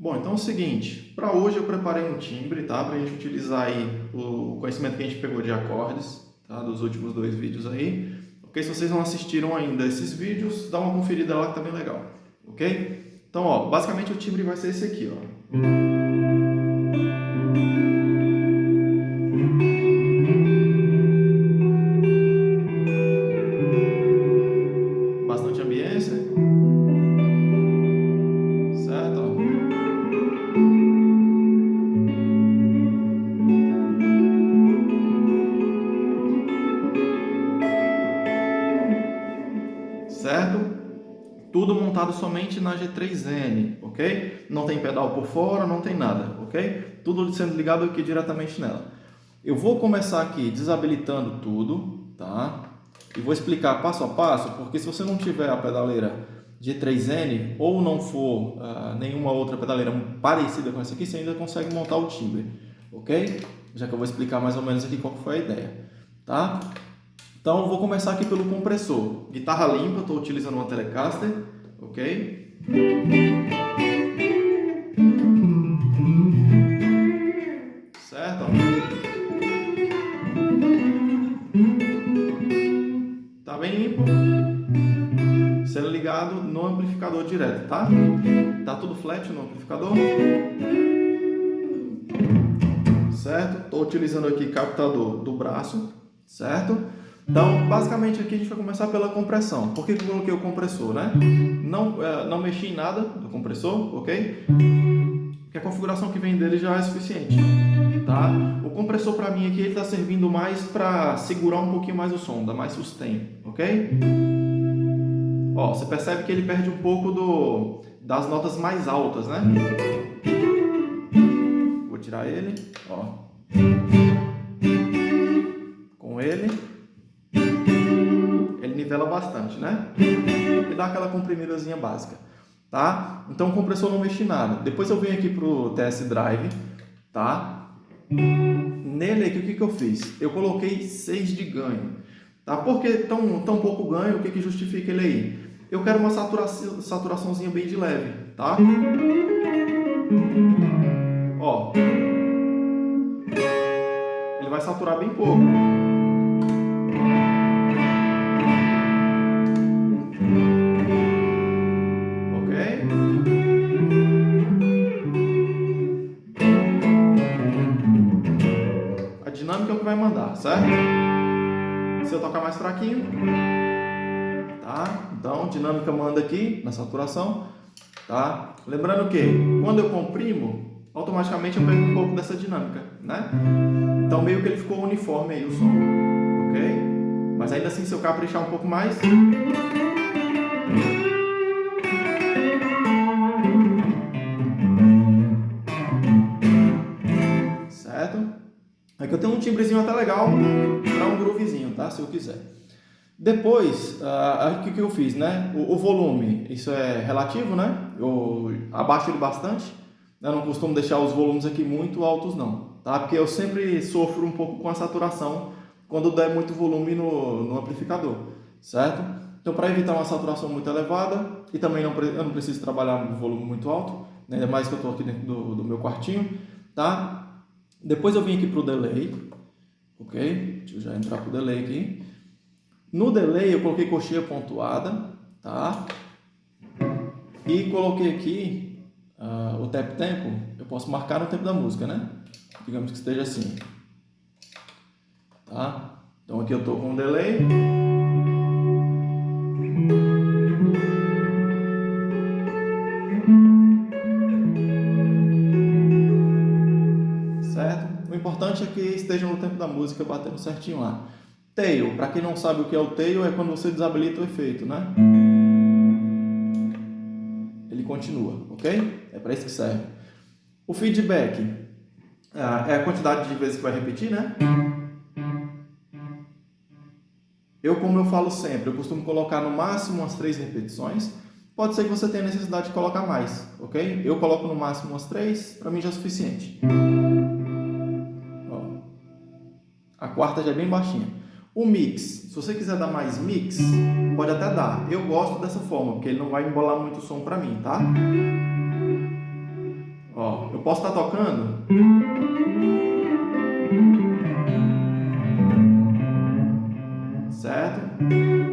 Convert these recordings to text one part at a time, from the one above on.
Bom, então é o seguinte, para hoje eu preparei um timbre, tá? Para a gente utilizar aí o conhecimento que a gente pegou de acordes, tá? Dos últimos dois vídeos aí. Ok? Se vocês não assistiram ainda esses vídeos, dá uma conferida lá que tá bem legal. Ok? Então, ó, basicamente o timbre vai ser esse aqui, ó. Tudo montado somente na G3N, ok? Não tem pedal por fora, não tem nada, ok? Tudo sendo ligado aqui diretamente nela. Eu vou começar aqui desabilitando tudo, tá? E vou explicar passo a passo, porque se você não tiver a pedaleira G3N ou não for uh, nenhuma outra pedaleira parecida com essa aqui, você ainda consegue montar o timbre, ok? Já que eu vou explicar mais ou menos aqui qual foi a ideia, tá? Então, vou começar aqui pelo compressor. Guitarra limpa, estou utilizando uma Telecaster, ok? Certo? Tá bem limpo. Sendo ligado no amplificador direto, tá? Tá tudo flat no amplificador. Certo? Estou utilizando aqui captador do braço, certo? Então, basicamente aqui a gente vai começar pela compressão. Por que eu coloquei o compressor, né? Não, é, não mexi em nada do compressor, ok? Porque a configuração que vem dele já é suficiente, tá? O compressor para mim aqui ele está servindo mais para segurar um pouquinho mais o som, dar mais sustain, ok? Ó, você percebe que ele perde um pouco do, das notas mais altas, né? Vou tirar ele, ó. Com ele nivela bastante, né? E dá aquela comprimidazinha básica, tá? Então o compressor não mexe nada. Depois eu venho aqui pro TS Drive, tá? Nele aqui o que, que eu fiz? Eu coloquei 6 de ganho, tá? Por que tão, tão pouco ganho? O que, que justifica ele aí? Eu quero uma saturação, saturaçãozinha bem de leve, tá? Ó. Ele vai saturar bem pouco. Se eu tocar mais fraquinho, tá? Então, dinâmica manda aqui na saturação, tá? Lembrando que quando eu comprimo, automaticamente eu perco um pouco dessa dinâmica, né? Então, meio que ele ficou uniforme aí o som, ok? Mas ainda assim, se eu caprichar um pouco mais... Aqui eu tenho um timbrezinho até legal para um groovezinho, tá? Se eu quiser. Depois, uh, o que, que eu fiz, né? O, o, volume, isso é relativo, né? Eu abaixo ele bastante. Eu não costumo deixar os volumes aqui muito altos, não. Tá? Porque eu sempre sofro um pouco com a saturação quando der muito volume no, no amplificador, certo? Então, para evitar uma saturação muito elevada e também não, eu não preciso trabalhar no volume muito alto, ainda mais que eu estou aqui dentro do, do meu quartinho, tá? Depois eu vim aqui para o delay, ok? Deixa eu já entrar para o delay aqui. No delay eu coloquei coxinha pontuada, tá? E coloquei aqui uh, o tap tempo, eu posso marcar no tempo da música, né? Digamos que esteja assim, tá? Então aqui eu estou com o delay. Importante é que esteja no tempo da música batendo certinho lá. Tail, para quem não sabe o que é o tail, é quando você desabilita o efeito, né? Ele continua, ok? É para isso que serve. O feedback ah, é a quantidade de vezes que vai repetir, né? Eu, como eu falo sempre, eu costumo colocar no máximo umas três repetições. Pode ser que você tenha necessidade de colocar mais, ok? Eu coloco no máximo umas três, para mim já é suficiente. Quarta já é bem baixinha. O mix, se você quiser dar mais mix, pode até dar. Eu gosto dessa forma, porque ele não vai embolar muito o som para mim, tá? eu posso estar tocando. Certo?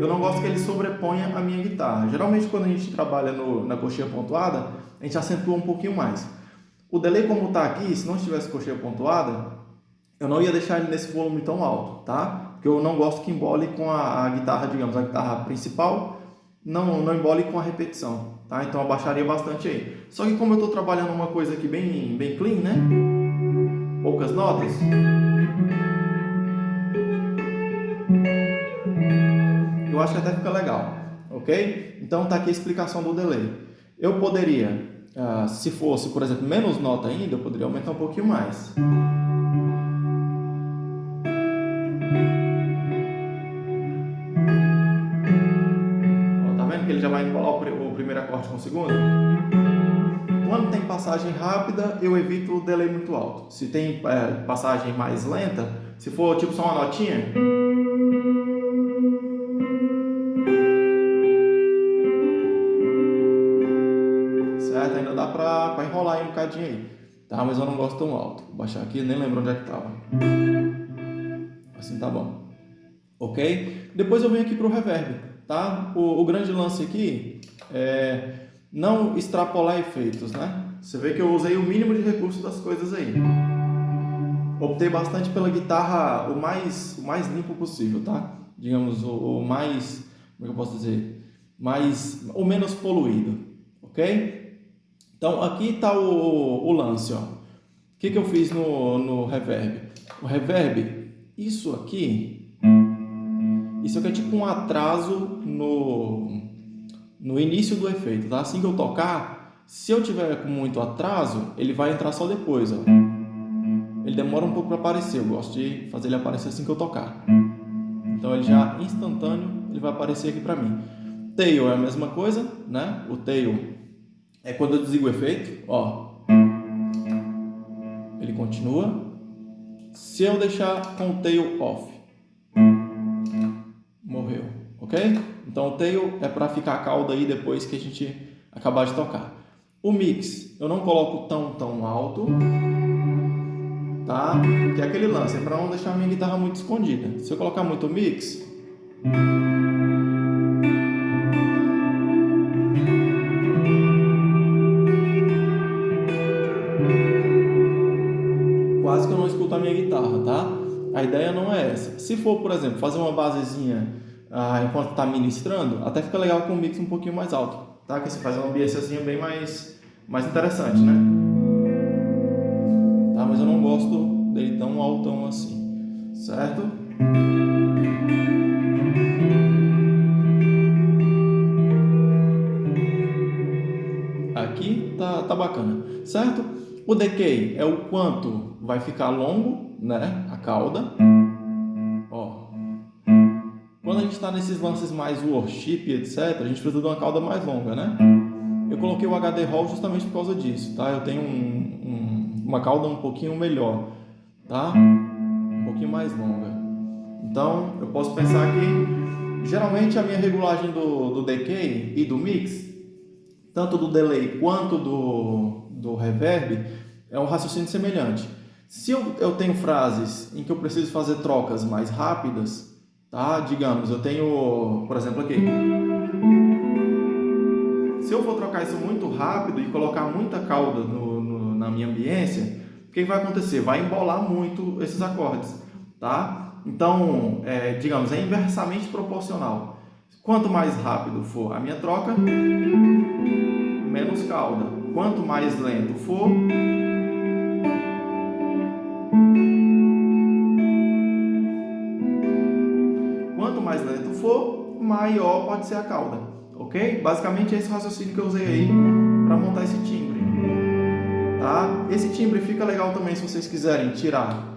Eu não gosto que ele sobreponha a minha guitarra. Geralmente quando a gente trabalha no, na coxinha pontuada, a gente acentua um pouquinmo mais. O delay como está aqui, se não tivesse coxinha pontuada, eu não ia deixar ele nesse volume tão alto, tá? Porque eu não gosto que embole com a, a guitarra, digamos, a guitarra principal, não, não embole com a repetição, tá? Então eu abaixaria bastante aí. Só que como eu estou trabalhando uma coisa aqui bem, bem clean, né? Poucas notas. Eu acho que até fica legal, ok? Então tá aqui a explicação do delay. Eu poderia, uh, se fosse, por exemplo, menos nota ainda, eu poderia aumentar um pouquinho mais. Com o segundo. Quando tem passagem rápida, eu evito o delay muito alto. Se tem é, passagem mais lenta, se for tipo só uma notinha... Certo? Ainda dá pra, pra enrolar aí um bocadinho aí. Tá? Mas eu não gosto tão alto. Vou baixar aqui, nem lembro onde é que tava. Assim tá bom. Ok? Depois eu venho aqui pro reverb tá? O, o grande lance aqui é não extrapolar efeitos, né? Você vê que eu usei o mínimo de recursos das coisas aí. Optei bastante pela guitarra o mais, o mais limpo possível, tá? Digamos, o, o mais, como é que eu posso dizer? Mais, o menos poluído, ok? Então, aqui está o, o lance, ó. O que, que eu fiz no, no reverb? O reverb, isso aqui isso aqui é tipo um atraso no, no início do efeito, tá? Assim que eu tocar, se eu tiver com muito atraso, ele vai entrar só depois, ó. Ele demora um pouco para aparecer, eu gosto de fazer ele aparecer assim que eu tocar. Então ele já instantâneo, ele vai aparecer aqui para mim. Tail é a mesma coisa, né? O tail é quando eu desligo o efeito, ó. Ele continua. Se eu deixar com o tail off, ok? Então o tail é para ficar a cauda aí depois que a gente acabar de tocar. O mix eu não coloco tão tão alto, tá? Que é aquele lance, é para não deixar a minha guitarra muito escondida. Se eu colocar muito mix, quase que eu não escuto a minha guitarra, tá? A ideia não é essa. Se for, por exemplo, fazer uma basezinha ah, enquanto está ministrando, até fica legal com um mix um pouquinho mais alto, tá? Que você faz uma ambiênciazinha bem mais, mais interessante, né? Tá? Mas eu não gosto dele tão altão assim, certo? Aqui tá, tá bacana, certo? O decay é o quanto vai ficar longo né, a cauda. Gente está nesses lances mais worship, etc., a gente precisa de uma cauda mais longa, né? Eu coloquei o HD Hall justamente por causa disso, tá? Eu tenho um, um, uma cauda um pouquinho melhor, tá? Um pouquinho mais longa. Então, eu posso pensar que, geralmente, a minha regulagem do, do decay e do mix, tanto do delay quanto do, do reverb, é um raciocínio semelhante. Se eu, eu tenho frases em que eu preciso fazer trocas mais rápidas, tá? Digamos, eu tenho, por exemplo, aqui. Se eu for trocar isso muito rápido e colocar muita cauda no, no, na minha ambiência, o que vai acontecer? Vai embolar muito esses acordes, tá? Então, é, digamos, é inversamente proporcional. Quanto mais rápido for a minha troca, menos cauda. Quanto mais lento for, maior pode ser a cauda, ok? Basicamente é esse raciocínio que eu usei aí para montar esse timbre, tá? Esse timbre fica legal também se vocês quiserem tirar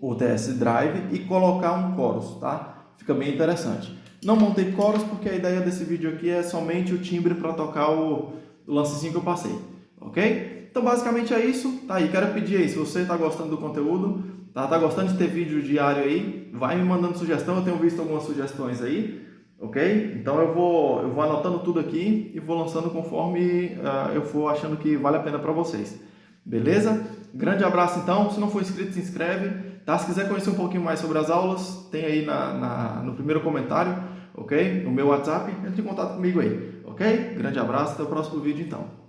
o TS Drive e colocar um chorus, tá? Fica bem interessante. Não montei chorus porque a ideia desse vídeo aqui é somente o timbre para tocar o, o lancezinho que eu passei, ok? Então basicamente é isso, tá aí, quero pedir aí, se você está gostando do conteúdo, Tá, tá gostando de ter vídeo diário aí? Vai me mandando sugestão, eu tenho visto algumas sugestões aí, ok? Então eu vou, eu vou anotando tudo aqui e vou lançando conforme uh, eu for achando que vale a pena para vocês. Beleza? Grande abraço então. Se não for inscrito, se inscreve. Tá? Se quiser conhecer um pouquinho mais sobre as aulas, tem aí na, na no primeiro comentário, ok? O meu WhatsApp, entre em contato comigo aí, ok? Grande abraço, até o próximo vídeo então.